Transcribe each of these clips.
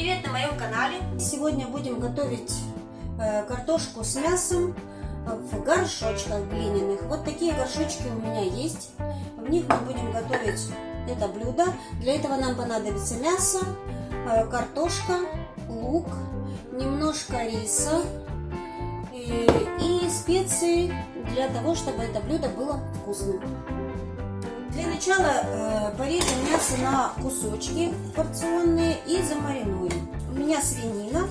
привет на моем канале! Сегодня будем готовить э, картошку с мясом в горшочках глиняных. Вот такие горшочки у меня есть. В них мы будем готовить это блюдо. Для этого нам понадобится мясо, э, картошка, лук, немножко риса и, и специи для того, чтобы это блюдо было вкусным. Для начала э, порежем мясо на кусочки порционные и замаринуем. Меня свинина.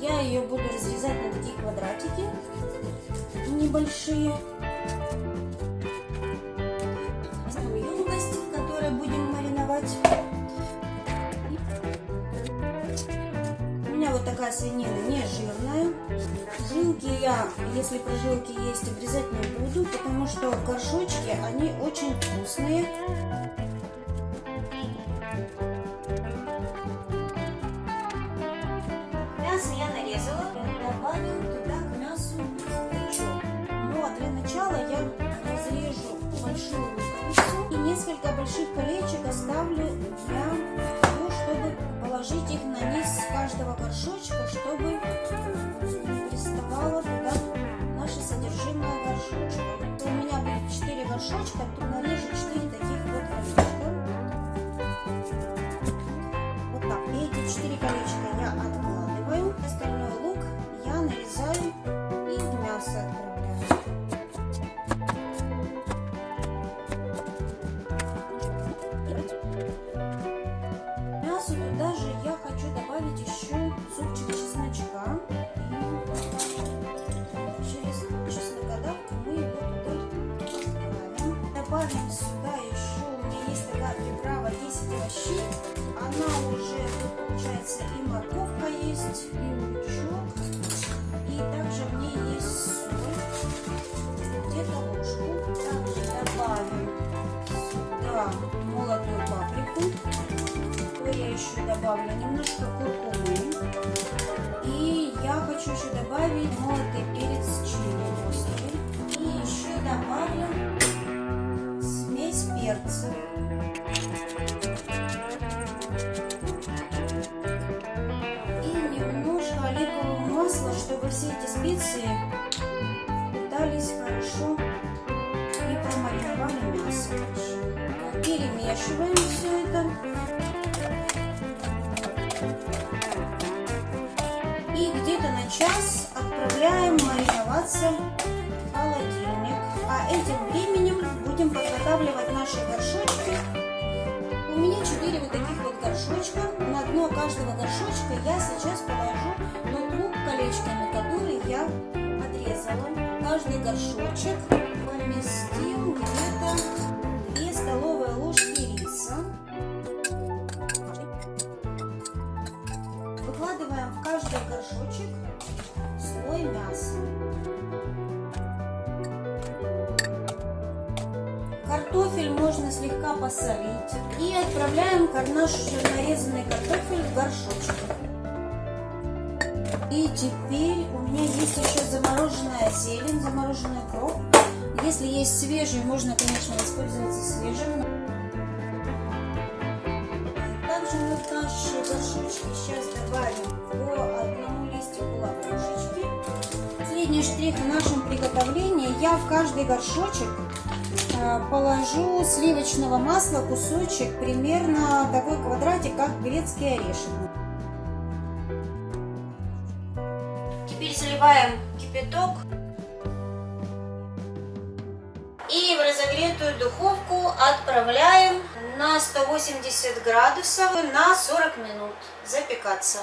Я ее буду разрезать на такие квадратики небольшие. Емкость, в которой будем мариновать. У меня вот такая свинина не жирная. Жилки я, если прожилки есть, обрезать не буду, потому что горшочки, они очень вкусные. Я нарезала, добавим туда к мясу лучок. А для начала я разрежу большую луковицу и несколько больших колечек оставлю для того, чтобы положить их на низ каждого горшочка, чтобы приставало добавим. Сюда еще, у меня есть такая приправа 10 овощей. Она уже, тут получается и морковка есть, и лучок. И также в ней есть соль, где-то ложку. Также добавим сюда молотую паприку. То я еще добавлю немножко куркумы. И я хочу еще добавить молотый перец чили. И еще добавлю перцев. И немножко оливкового масла, чтобы все эти специи питались хорошо и промариновали мясо. Перемешиваем все это. И где-то на час отправляем мариноваться в холодильник. А этим временем будем подготавливать наши горшочки. У меня 4 вот таких вот горшочка. На дно каждого горшочка я сейчас положу тот лук колечками, который я отрезала. Каждый горшочек поместим где-то 2 столовые ложки риса. Выкладываем в каждый горшочек слой мяса. Картофель можно слегка посолить. И отправляем наш нарезанный картофель в горшочек. И теперь у меня есть еще замороженная зелень, замороженный укроп. Если есть свежий, можно, конечно, воспользоваться свежим. Также мы в наши горшочки сейчас добавим по одному листику лаврушечки. Средний штрих в нашем приготовлении я в каждый горшочек положу сливочного масла кусочек, примерно такой квадратик, как грецкий орешек. Теперь заливаем кипяток и в разогретую духовку отправляем на 180 градусов на 40 минут запекаться.